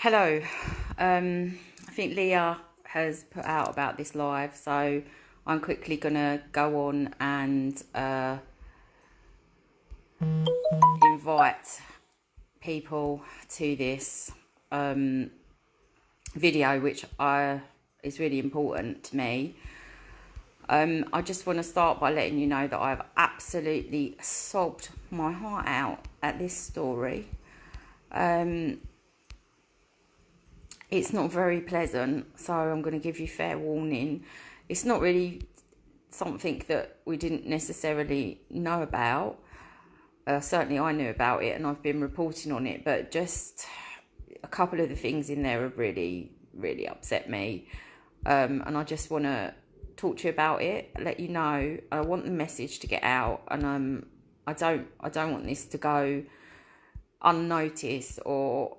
Hello. Um, I think Leah has put out about this live, so I'm quickly gonna go on and uh, invite people to this um, video, which I, is really important to me. Um, I just want to start by letting you know that I've absolutely sobbed my heart out at this story. Um, it's not very pleasant, so I'm going to give you fair warning. It's not really something that we didn't necessarily know about. Uh, certainly, I knew about it and I've been reporting on it, but just a couple of the things in there have really, really upset me. Um, and I just want to talk to you about it, let you know. I want the message to get out, and um, I don't, I don't want this to go unnoticed or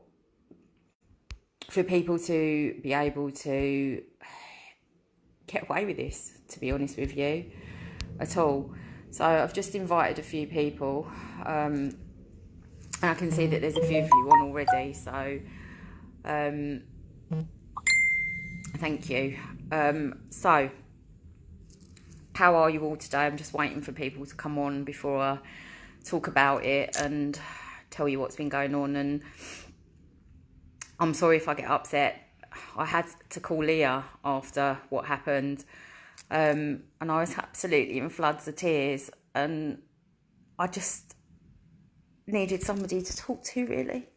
for people to be able to get away with this. To be honest with you, at all. So I've just invited a few people. Um, and I can see that there's a few of you on already. So um, thank you. Um, so how are you all today? I'm just waiting for people to come on before I talk about it and tell you what's been going on. And I'm sorry if I get upset. I had to call Leah after what happened. Um, and I was absolutely in floods of tears. And I just needed somebody to talk to, really.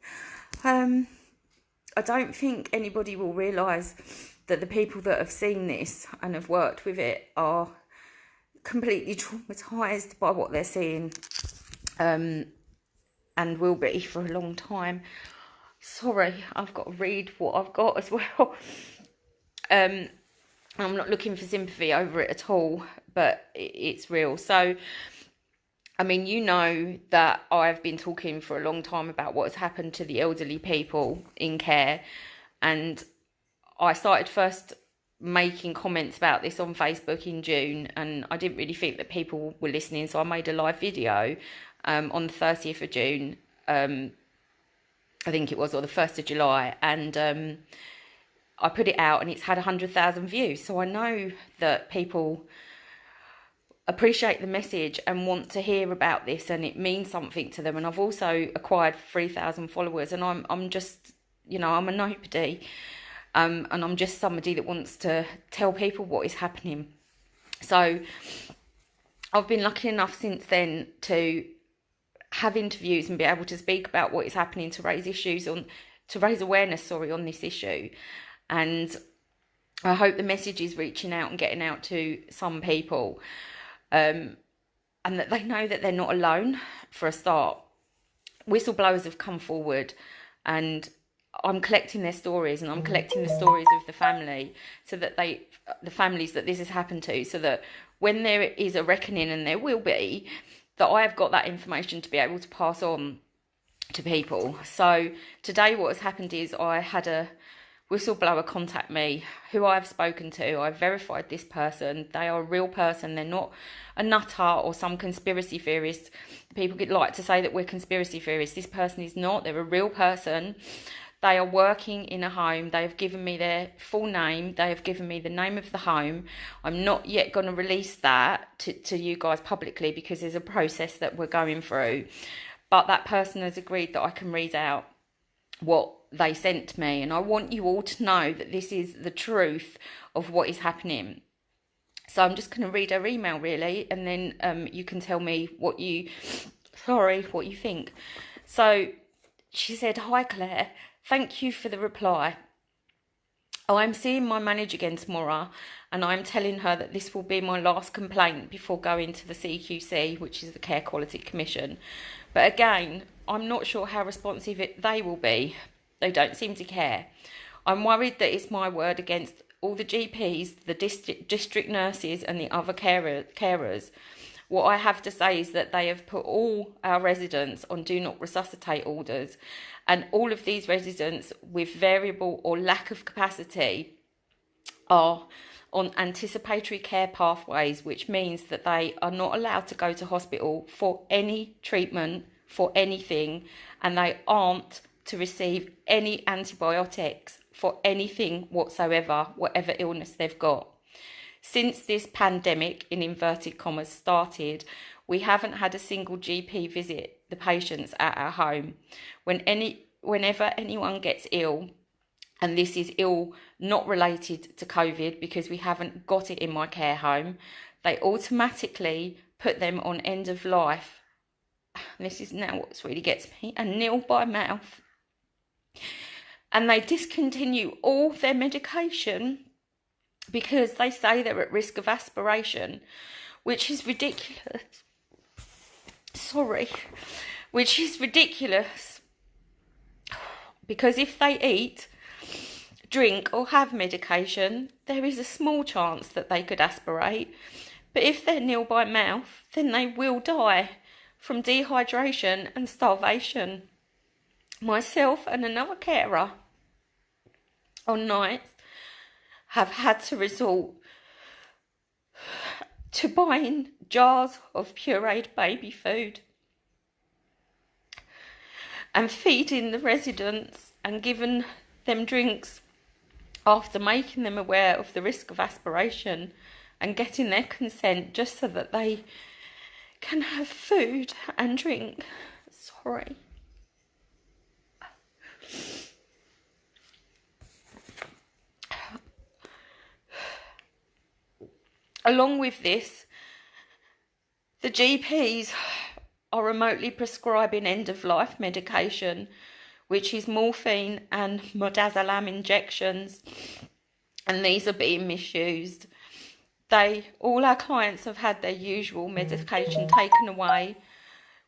Um, I don't think anybody will realise that the people that have seen this and have worked with it are completely traumatized by what they're seeing um, and will be for a long time. Sorry, I've got to read what I've got as well. Um, I'm not looking for sympathy over it at all, but it's real. So, I mean, you know that I've been talking for a long time about what has happened to the elderly people in care. And I started first making comments about this on Facebook in June, and I didn't really think that people were listening, so I made a live video um, on the 30th of June, um, I think it was, or the 1st of July, and um, I put it out, and it's had 100,000 views. So I know that people appreciate the message and want to hear about this, and it means something to them. And I've also acquired 3,000 followers, and I'm I'm just, you know, I'm a nobody. Um, and I'm just somebody that wants to tell people what is happening. So I've been lucky enough since then to have interviews and be able to speak about what is happening to raise issues on to raise awareness sorry on this issue. And I hope the message is reaching out and getting out to some people um, and that they know that they're not alone for a start. Whistleblowers have come forward and I'm collecting their stories and I'm collecting the stories of the family so that they, the families that this has happened to, so that when there is a reckoning, and there will be, that I have got that information to be able to pass on to people. So today, what has happened is I had a whistleblower contact me who I've spoken to. I've verified this person. They are a real person. They're not a nutter or some conspiracy theorist. People get like to say that we're conspiracy theorists. This person is not. They're a real person. They are working in a home. They have given me their full name. They have given me the name of the home. I'm not yet going to release that to, to you guys publicly because there's a process that we're going through. But that person has agreed that I can read out what they sent me. And I want you all to know that this is the truth of what is happening. So I'm just going to read her email really, and then um, you can tell me what you, sorry, what you think. So she said, Hi Claire, Thank you for the reply. Oh, I'm seeing my manager again tomorrow, and I'm telling her that this will be my last complaint before going to the CQC, which is the Care Quality Commission. But again, I'm not sure how responsive it, they will be. They don't seem to care. I'm worried that it's my word against all the GPs, the district, district nurses, and the other carer, carers. What I have to say is that they have put all our residents on do not resuscitate orders, and all of these residents with variable or lack of capacity are on anticipatory care pathways, which means that they are not allowed to go to hospital for any treatment for anything and they aren't to receive any antibiotics for anything whatsoever, whatever illness they've got. Since this pandemic, in inverted commas, started, we haven't had a single GP visit the patients at our home. When any, whenever anyone gets ill, and this is ill not related to COVID because we haven't got it in my care home, they automatically put them on end of life. This is now what really gets me a nil by mouth. And they discontinue all their medication because they say they're at risk of aspiration, which is ridiculous. Sorry, which is ridiculous. Because if they eat, drink, or have medication, there is a small chance that they could aspirate. But if they're nil by mouth, then they will die from dehydration and starvation. Myself and another carer on nights have had to resort to buying jars of pureed baby food and feeding the residents and giving them drinks after making them aware of the risk of aspiration and getting their consent just so that they can have food and drink. Sorry. Along with this, the GPs are remotely prescribing end of life medication, which is morphine and midazolam injections, and these are being misused. They all our clients have had their usual medication taken away,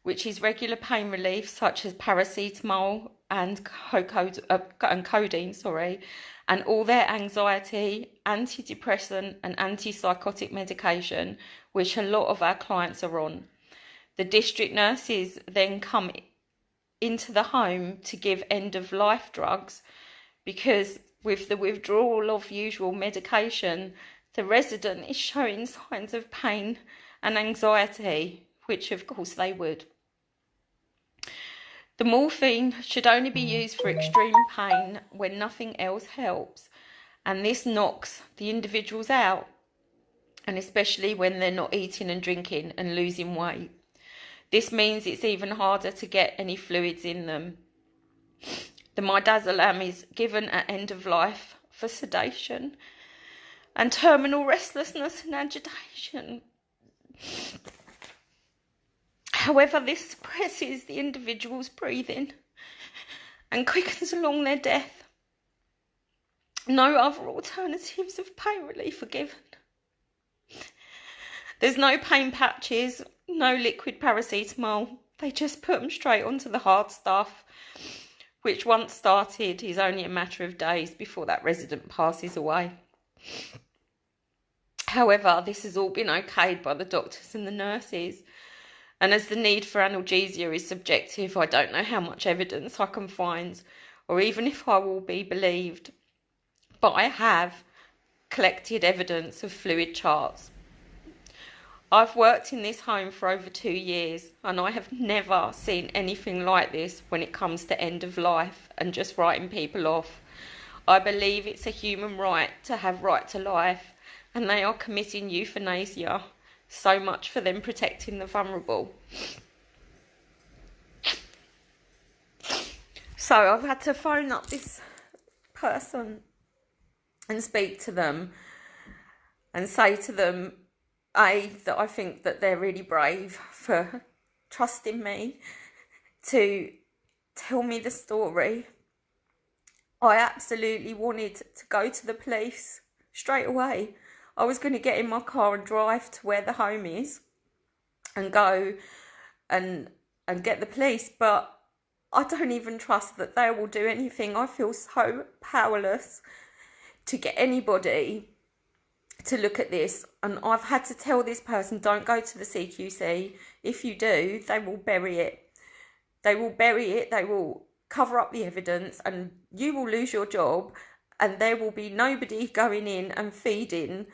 which is regular pain relief such as paracetamol and, uh, and codeine, sorry, and all their anxiety, antidepressant, and antipsychotic medication, which a lot of our clients are on. The district nurses then come into the home to give end of life drugs because, with the withdrawal of usual medication, the resident is showing signs of pain and anxiety, which of course they would. The morphine should only be mm. used for extreme pain when nothing else helps, and this knocks the individuals out, and especially when they're not eating and drinking and losing weight. This means it's even harder to get any fluids in them. The midazolam is given at end of life for sedation and terminal restlessness and agitation. However, this suppresses the individual's breathing and quickens along their death. No other alternatives of pain relief are given. There's no pain patches, no liquid paracetamol. They just put them straight onto the hard stuff, which once started is only a matter of days before that resident passes away. However, this has all been okayed by the doctors and the nurses and as the need for analgesia is subjective, I don't know how much evidence I can find or even if I will be believed. But I have collected evidence of fluid charts. I've worked in this home for over two years and I have never seen anything like this when it comes to end of life and just writing people off. I believe it's a human right to have right to life and they are committing euthanasia so much for them protecting the vulnerable. So I've had to phone up this person and speak to them and say to them, A, that I think that they're really brave for trusting me to tell me the story. I absolutely wanted to go to the police straight away I was going to get in my car and drive to where the home is and go and and get the police, but I don't even trust that they will do anything. I feel so powerless to get anybody to look at this. And I've had to tell this person, don't go to the CQC. If you do, they will bury it. They will bury it, they will cover up the evidence, and you will lose your job. And there will be nobody going in and feeding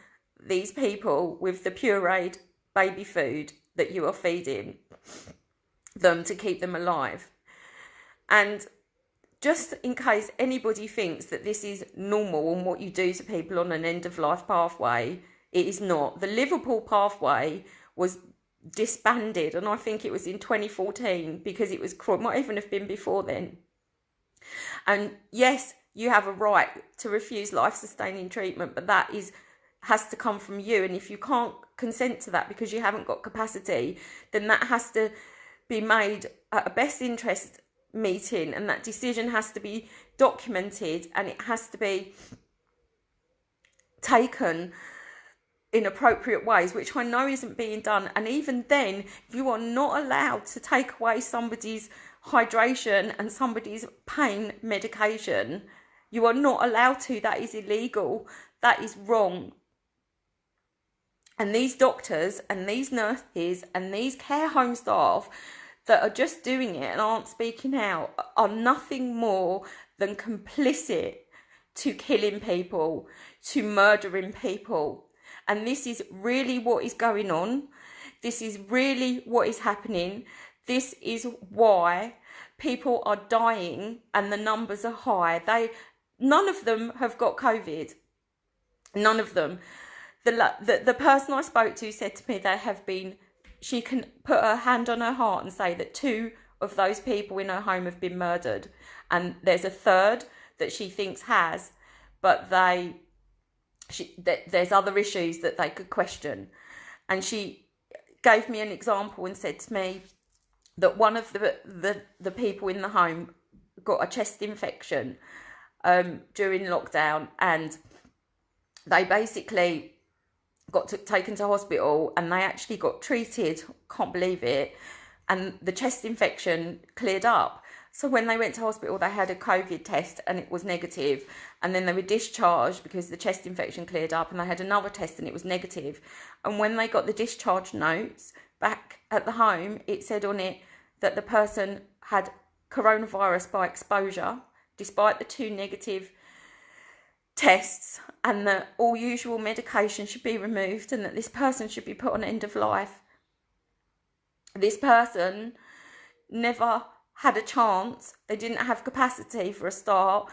these people with the pureed baby food that you are feeding them to keep them alive. And just in case anybody thinks that this is normal and what you do to people on an end of life pathway, it is not. The Liverpool pathway was disbanded, and I think it was in 2014 because it was it might even have been before then. And yes, you have a right to refuse life sustaining treatment, but that is has to come from you. And if you can't consent to that because you haven't got capacity, then that has to be made at a best interest meeting and that decision has to be documented and it has to be taken in appropriate ways, which I know isn't being done. And even then, you are not allowed to take away somebody's hydration and somebody's pain medication. You are not allowed to. That is illegal. That is wrong. And these doctors and these nurses and these care home staff that are just doing it and aren't speaking out are nothing more than complicit to killing people, to murdering people. And this is really what is going on. This is really what is happening. This is why people are dying and the numbers are high. They none of them have got COVID. None of them. The, the, the person I spoke to said to me they have been she can put her hand on her heart and say that two of those people in her home have been murdered. And there's a third that she thinks has but they she that there's other issues that they could question. And she gave me an example and said to me that one of the the, the people in the home got a chest infection um, during lockdown and they basically got to, taken to hospital and they actually got treated can't believe it and the chest infection cleared up. So when they went to hospital they had a covid test and it was negative and then they were discharged because the chest infection cleared up and they had another test and it was negative. And when they got the discharge notes back at the home it said on it that the person had coronavirus by exposure despite the two negative tests and that all usual medication should be removed and that this person should be put on end of life. This person never had a chance, they didn't have capacity for a start.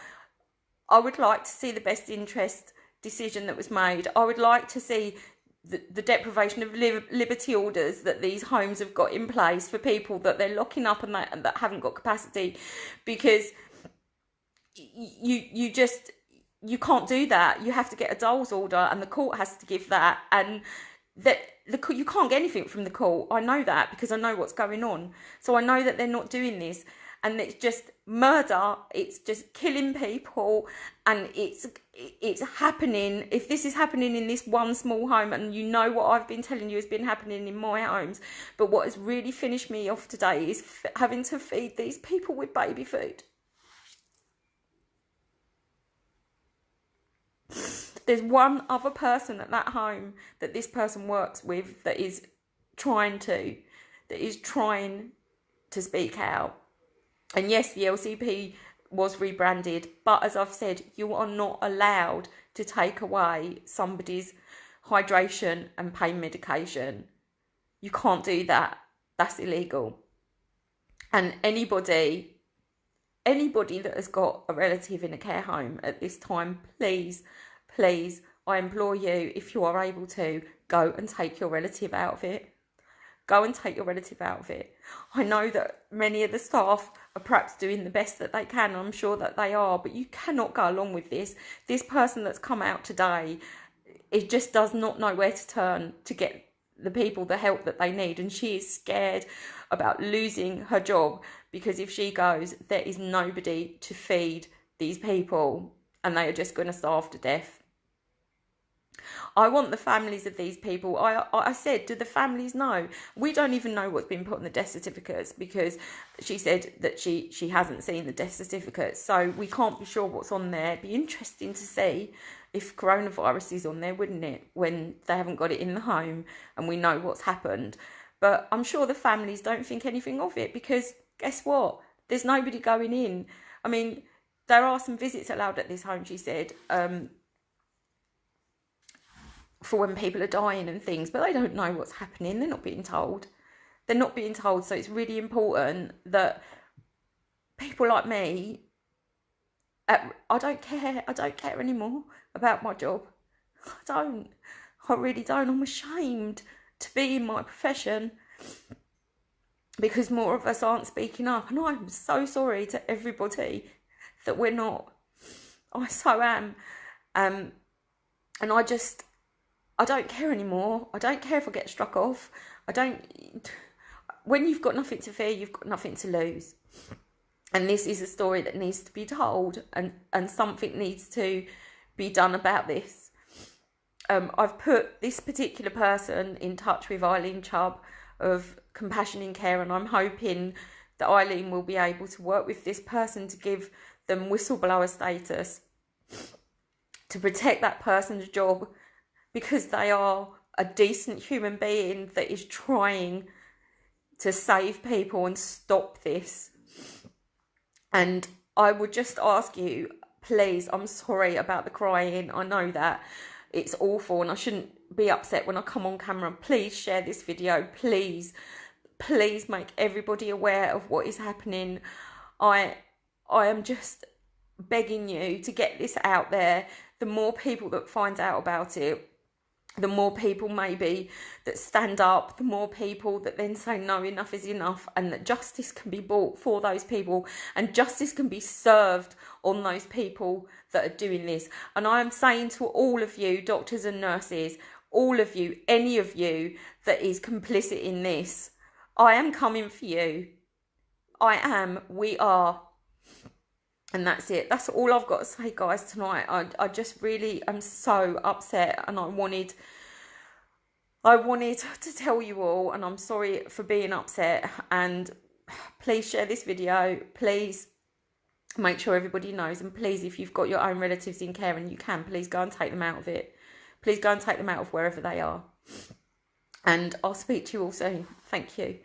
I would like to see the best interest decision that was made. I would like to see the, the deprivation of liberty orders that these homes have got in place for people that they're locking up and that, and that haven't got capacity because you you just you can't do that. You have to get a DoLS order, and the court has to give that. And that the you can't get anything from the court. I know that because I know what's going on. So I know that they're not doing this, and it's just murder. It's just killing people, and it's it's happening. If this is happening in this one small home, and you know what I've been telling you has been happening in my homes, but what has really finished me off today is having to feed these people with baby food. There's one other person at that home that this person works with that is trying to that is trying to speak out. And yes the lcp was rebranded but as i've said you are not allowed to take away somebody's hydration and pain medication. You can't do that. That's illegal. And anybody anybody that has got a relative in a care home at this time please please, I implore you, if you are able to, go and take your relative out of it. Go and take your relative out of it. I know that many of the staff are perhaps doing the best that they can. I'm sure that they are, but you cannot go along with this. This person that's come out today, it just does not know where to turn to get the people the help that they need. And she is scared about losing her job because if she goes, there is nobody to feed these people and they are just going to starve to death. I want the families of these people. I I said, do the families know? We don't even know what's been put on the death certificates because she said that she she hasn't seen the death certificates, so we can't be sure what's on there. It'd be interesting to see if coronavirus is on there, wouldn't it? When they haven't got it in the home and we know what's happened. But I'm sure the families don't think anything of it because guess what? There's nobody going in. I mean, there are some visits allowed at this home, she said. Um, for when people are dying and things, but they don't know what's happening. They're not being told. They're not being told. So it's really important that people like me I don't care. I don't care anymore about my job. I don't. I really don't. I'm ashamed to be in my profession because more of us aren't speaking up. And I'm so sorry to everybody that we're not. I so am. Um, and I just, I don't care anymore. I don't care if I get struck off. I don't. When you've got nothing to fear, you've got nothing to lose. And this is a story that needs to be told, and, and something needs to be done about this. Um, I've put this particular person in touch with Eileen Chubb of Compassion in Care, and I'm hoping that Eileen will be able to work with this person to give them whistleblower status to protect that person's job because they are a decent human being that is trying to save people and stop this. And I would just ask you, please, I'm sorry about the crying. I know that it's awful and I shouldn't be upset when I come on camera. Please share this video. Please, please make everybody aware of what is happening. I I am just begging you to get this out there. The more people that find out about it, the more people maybe that stand up, the more people that then say no, enough is enough, and that justice can be bought for those people and justice can be served on those people that are doing this. And I am saying to all of you, doctors and nurses, all of you, any of you that is complicit in this, I am coming for you. I am, we are. And that's it. That's all I've got to say, guys, tonight. I, I just really am so upset and I wanted I wanted to tell you all and I'm sorry for being upset and please share this video. Please make sure everybody knows and please if you've got your own relatives in care and you can, please go and take them out of it. Please go and take them out of wherever they are. And I'll speak to you all soon. Thank you.